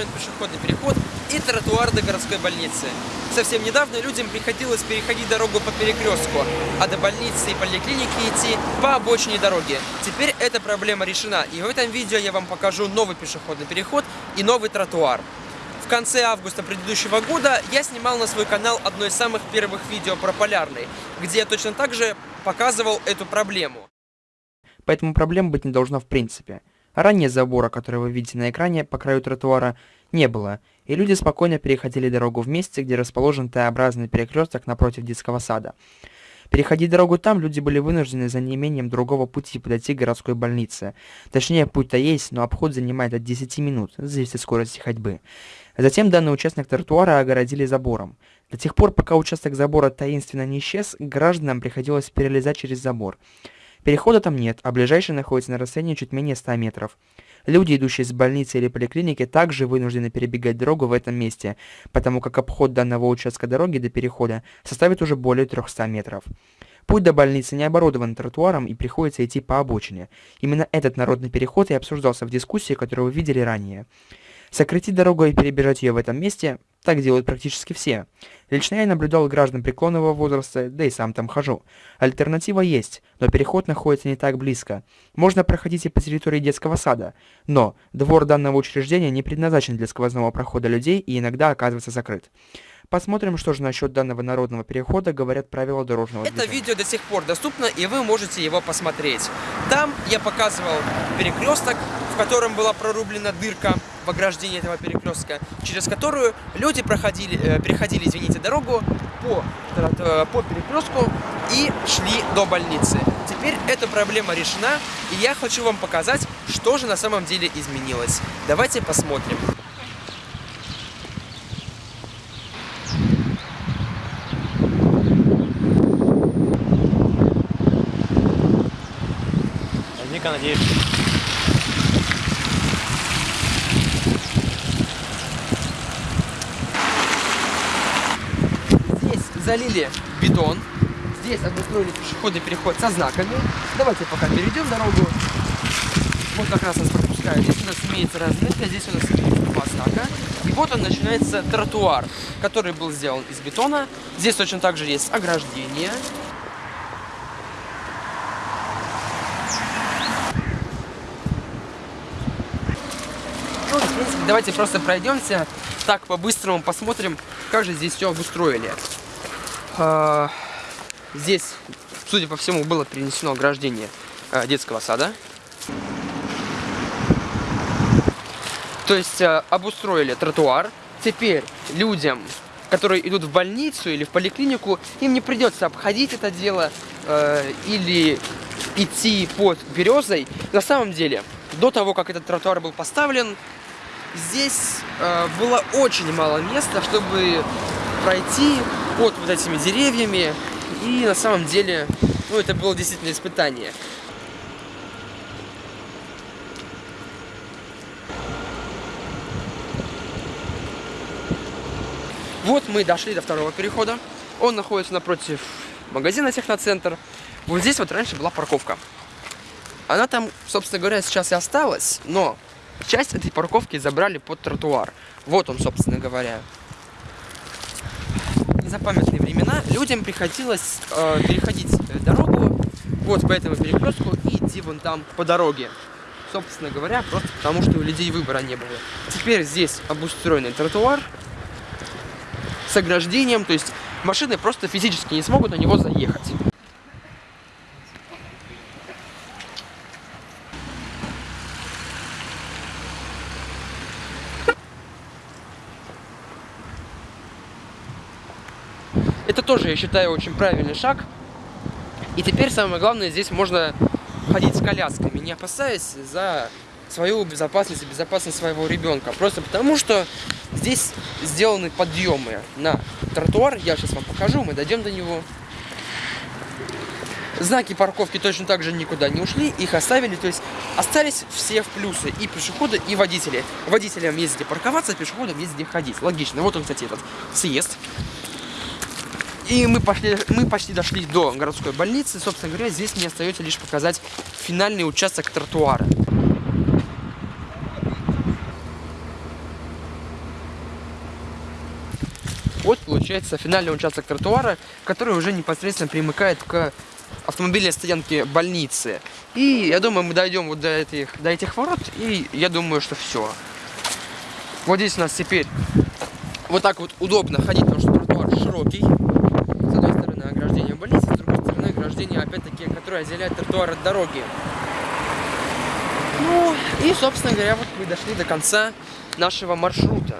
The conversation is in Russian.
построен пешеходный переход и тротуар до городской больницы. Совсем недавно людям приходилось переходить дорогу по перекрестку, а до больницы и поликлиники идти по обочине дороги. Теперь эта проблема решена, и в этом видео я вам покажу новый пешеходный переход и новый тротуар. В конце августа предыдущего года я снимал на свой канал одно из самых первых видео про Полярный, где я точно так же показывал эту проблему. Поэтому проблем быть не должно в принципе. Ранее забора, который вы видите на экране по краю тротуара, не было, и люди спокойно переходили дорогу в месте, где расположен Т-образный перекресток напротив детского сада. Переходить дорогу там люди были вынуждены за неимением другого пути подойти к городской больнице. Точнее, путь-то есть, но обход занимает от 10 минут, зависит от скорости ходьбы. Затем данный участок тротуара огородили забором. До тех пор, пока участок забора таинственно не исчез, гражданам приходилось перелезать через забор. Перехода там нет, а ближайший находится на расстоянии чуть менее 100 метров. Люди, идущие из больницы или поликлиники, также вынуждены перебегать дорогу в этом месте, потому как обход данного участка дороги до перехода составит уже более 300 метров. Путь до больницы не оборудован тротуаром и приходится идти по обочине. Именно этот народный переход и обсуждался в дискуссии, которую вы видели ранее. Сократить дорогу и перебежать ее в этом месте – так делают практически все. Лично я наблюдал граждан преклонного возраста, да и сам там хожу. Альтернатива есть, но переход находится не так близко. Можно проходить и по территории детского сада, но двор данного учреждения не предназначен для сквозного прохода людей и иногда оказывается закрыт. Посмотрим, что же насчет данного народного перехода говорят правила дорожного Это движения. видео до сих пор доступно, и вы можете его посмотреть. Там я показывал перекресток, в котором была прорублена дырка в ограждении этого перекрестка, через которую люди проходили, э, переходили, извините, дорогу по, э, по перекрестку и шли до больницы. Теперь эта проблема решена, и я хочу вам показать, что же на самом деле изменилось. Давайте посмотрим. Наверняка надеюсь. Здесь залили бетон, здесь обустроили пешеходный переход со знаками. Давайте пока перейдем дорогу. Вот как раз нас пропускают. Здесь у нас имеется разметка, здесь у нас имеется два знака. И вот он начинается тротуар, который был сделан из бетона. Здесь точно так же есть ограждение. Ну, давайте просто пройдемся так по-быстрому, посмотрим, как же здесь все обустроили. А, Здесь, судя по всему, было перенесено ограждение а, детского сада. То есть а, обустроили тротуар. Теперь людям, которые идут в больницу или в поликлинику, им не придется обходить это дело или идти под березой. На самом деле, до того, как этот тротуар был поставлен, здесь было очень мало места, чтобы пройти под вот этими деревьями. И на самом деле, ну, это было действительно испытание. Вот мы дошли до второго перехода. Он находится напротив магазина Техноцентр. Вот здесь вот раньше была парковка. Она там, собственно говоря, сейчас и осталась, но часть этой парковки забрали под тротуар. Вот он, собственно говоря. Незапамятные времена людям приходилось э, переходить э, дорогу вот по этому перекрестку и идти вон там по дороге. Собственно говоря, просто потому что у людей выбора не было. Теперь здесь обустроенный тротуар с ограждением, то есть машины просто физически не смогут на него заехать. Это тоже, я считаю, очень правильный шаг. И теперь самое главное, здесь можно ходить с колясками, не опасаясь за свою безопасность и безопасность своего ребенка. Просто потому, что здесь сделаны подъемы на тротуар. Я сейчас вам покажу, мы дойдем до него. Знаки парковки точно так же никуда не ушли, их оставили, то есть остались все в плюсы, и пешеходы, и водители. Водителям есть где парковаться, пешеходам есть где ходить. Логично. Вот он, кстати, этот съезд. И мы, пошли, мы почти дошли до городской больницы. Собственно говоря, здесь мне остается лишь показать финальный участок тротуара. вот получается финальный участок тротуара, который уже непосредственно примыкает к автомобильной стоянке больницы. И я думаю, мы дойдем вот до этих, до этих ворот, и я думаю, что все. Вот здесь у нас теперь вот так вот удобно ходить, потому что тротуар широкий. С одной стороны ограждение больницы, с другой стороны ограждение, опять-таки, которое отделяет тротуар от дороги. Ну, и, собственно говоря, вот мы дошли до конца нашего маршрута.